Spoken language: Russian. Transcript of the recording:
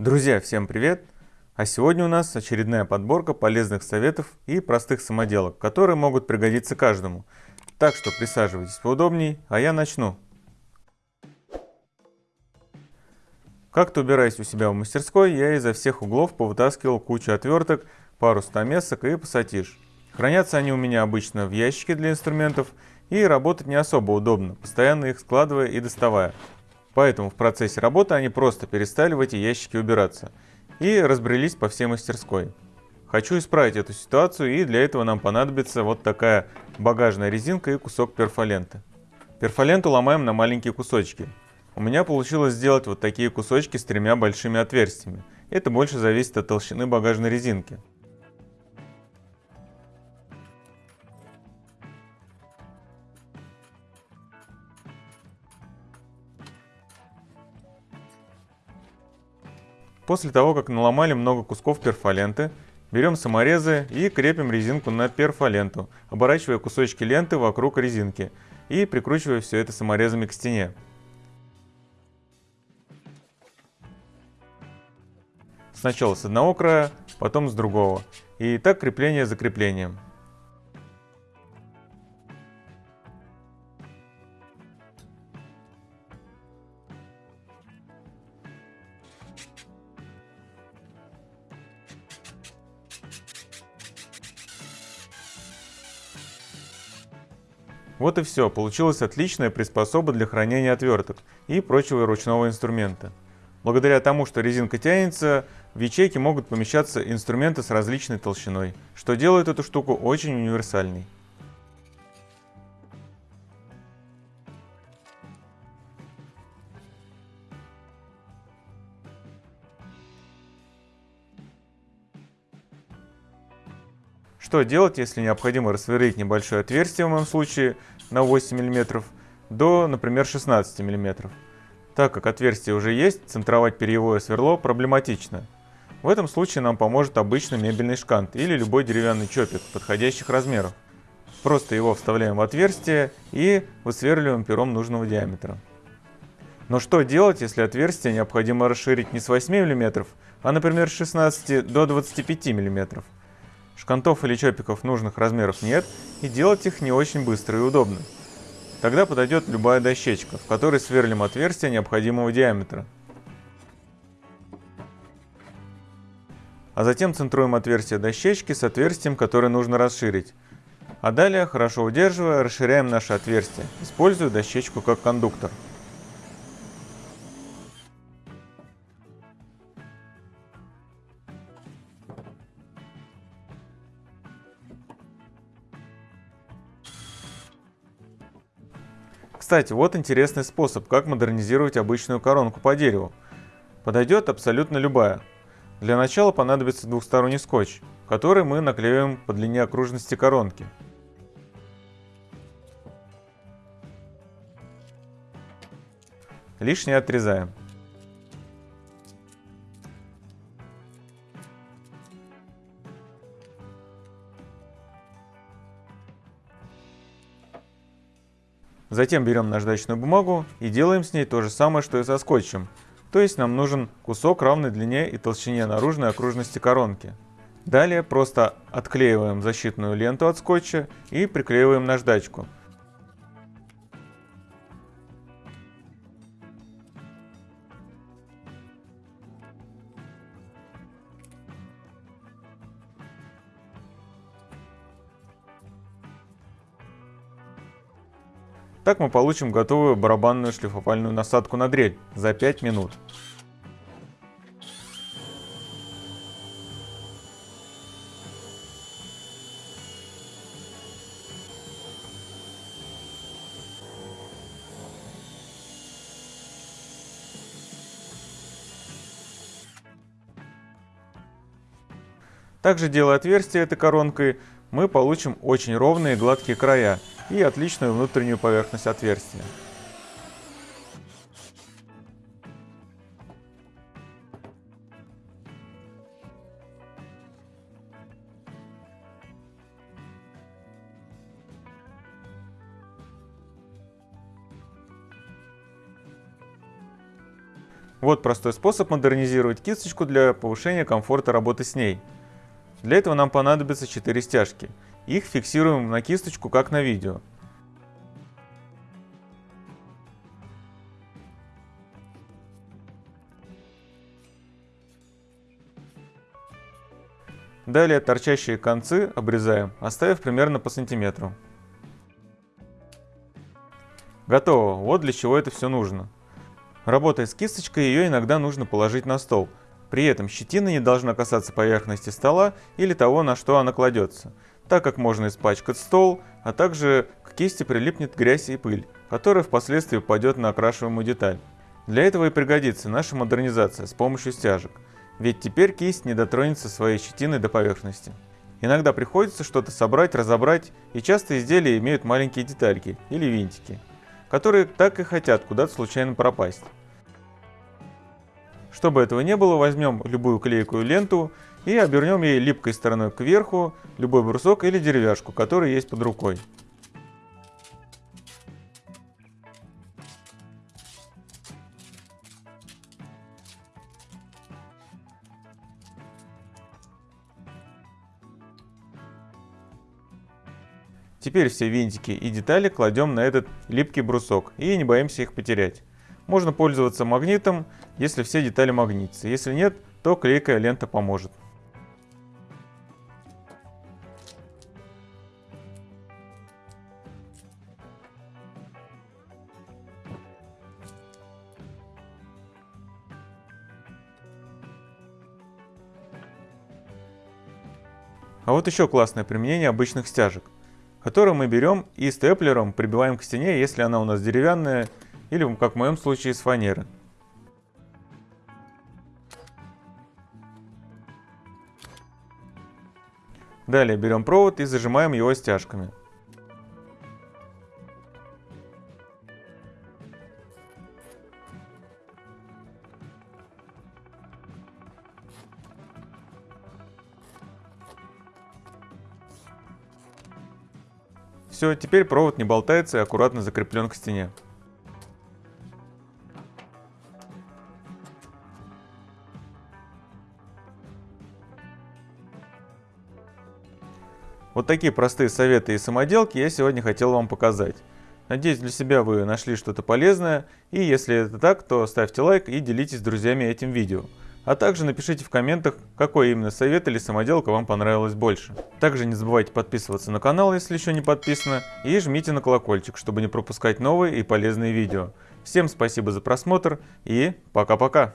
Друзья, всем привет! А сегодня у нас очередная подборка полезных советов и простых самоделок, которые могут пригодиться каждому. Так что присаживайтесь поудобней, а я начну. Как-то убираясь у себя в мастерской, я изо всех углов повытаскивал кучу отверток, пару стамесок и пассатиж. Хранятся они у меня обычно в ящике для инструментов, и работать не особо удобно, постоянно их складывая и доставая. Поэтому в процессе работы они просто перестали в эти ящики убираться и разбрелись по всей мастерской. Хочу исправить эту ситуацию и для этого нам понадобится вот такая багажная резинка и кусок перфоленты. Перфоленту ломаем на маленькие кусочки. У меня получилось сделать вот такие кусочки с тремя большими отверстиями. Это больше зависит от толщины багажной резинки. После того, как наломали много кусков перфоленты, берем саморезы и крепим резинку на перфоленту, оборачивая кусочки ленты вокруг резинки и прикручивая все это саморезами к стене. Сначала с одного края, потом с другого. И так крепление за креплением. Вот и все, получилась отличная приспособа для хранения отверток и прочего ручного инструмента. Благодаря тому, что резинка тянется, в ячейке могут помещаться инструменты с различной толщиной, что делает эту штуку очень универсальной. Что делать, если необходимо рассверлить небольшое отверстие, в моем случае на 8 мм, до, например, 16 мм? Так как отверстие уже есть, центровать перьевое сверло проблематично. В этом случае нам поможет обычный мебельный шкант или любой деревянный чопик подходящих размеров. Просто его вставляем в отверстие и высверливаем пером нужного диаметра. Но что делать, если отверстие необходимо расширить не с 8 мм, а, например, с 16 до 25 мм? Шкантов или чопиков нужных размеров нет, и делать их не очень быстро и удобно. Тогда подойдет любая дощечка, в которой сверлим отверстие необходимого диаметра. А затем центруем отверстие дощечки с отверстием, которое нужно расширить. А далее, хорошо удерживая, расширяем наше отверстие, используя дощечку как кондуктор. Кстати, вот интересный способ, как модернизировать обычную коронку по дереву. Подойдет абсолютно любая. Для начала понадобится двухсторонний скотч, который мы наклеиваем по длине окружности коронки. Лишнее отрезаем. Затем берем наждачную бумагу и делаем с ней то же самое, что и со скотчем. То есть нам нужен кусок равной длине и толщине наружной окружности коронки. Далее просто отклеиваем защитную ленту от скотча и приклеиваем наждачку. Так мы получим готовую барабанную шлифовальную насадку на дрель за 5 минут. Также делая отверстие этой коронкой, мы получим очень ровные гладкие края и отличную внутреннюю поверхность отверстия. Вот простой способ модернизировать кисточку для повышения комфорта работы с ней. Для этого нам понадобится 4 стяжки. Их фиксируем на кисточку, как на видео. Далее торчащие концы обрезаем, оставив примерно по сантиметру. Готово, вот для чего это все нужно. Работая с кисточкой, ее иногда нужно положить на стол. При этом щетина не должна касаться поверхности стола или того, на что она кладется, так как можно испачкать стол, а также к кисти прилипнет грязь и пыль, которая впоследствии упадет на окрашиваемую деталь. Для этого и пригодится наша модернизация с помощью стяжек ведь теперь кисть не дотронется своей щетиной до поверхности. Иногда приходится что-то собрать, разобрать, и часто изделия имеют маленькие детальки или винтики, которые так и хотят куда-то случайно пропасть. Чтобы этого не было, возьмем любую клейкую ленту и обернем ей липкой стороной кверху любой брусок или деревяшку, который есть под рукой. Теперь все винтики и детали кладем на этот липкий брусок и не боимся их потерять. Можно пользоваться магнитом, если все детали магнитятся. Если нет, то клейкая лента поможет. А вот еще классное применение обычных стяжек который мы берем и степлером прибиваем к стене, если она у нас деревянная, или, как в моем случае, из фанеры. Далее берем провод и зажимаем его стяжками. Все, теперь провод не болтается и аккуратно закреплен к стене. Вот такие простые советы и самоделки я сегодня хотел вам показать. Надеюсь, для себя вы нашли что-то полезное, и если это так, то ставьте лайк и делитесь с друзьями этим видео. А также напишите в комментах, какой именно совет или самоделка вам понравилось больше. Также не забывайте подписываться на канал, если еще не подписано, и жмите на колокольчик, чтобы не пропускать новые и полезные видео. Всем спасибо за просмотр и пока-пока!